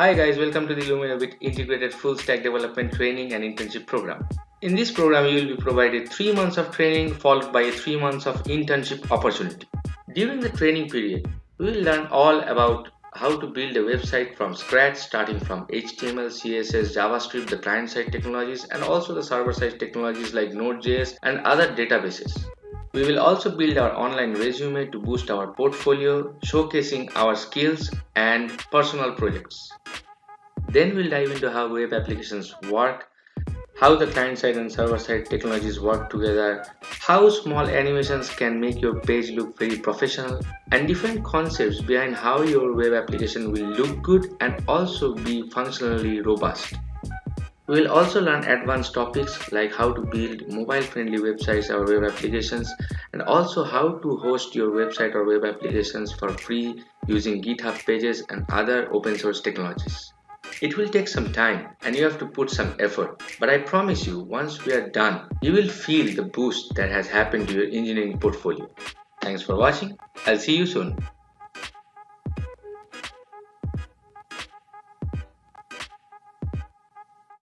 Hi guys, welcome to the Luminabit Integrated Full Stack Development Training and Internship Program. In this program, you will be provided 3 months of training followed by 3 months of internship opportunity. During the training period, we will learn all about how to build a website from scratch starting from HTML, CSS, JavaScript, the client-side technologies and also the server-side technologies like Node.js and other databases. We will also build our online resume to boost our portfolio, showcasing our skills and personal projects. Then we'll dive into how web applications work, how the client-side and server-side technologies work together, how small animations can make your page look very professional, and different concepts behind how your web application will look good and also be functionally robust. We will also learn advanced topics like how to build mobile-friendly websites or web applications and also how to host your website or web applications for free using GitHub pages and other open source technologies. It will take some time and you have to put some effort, but I promise you once we are done, you will feel the boost that has happened to your engineering portfolio. Thanks for watching. I'll see you soon.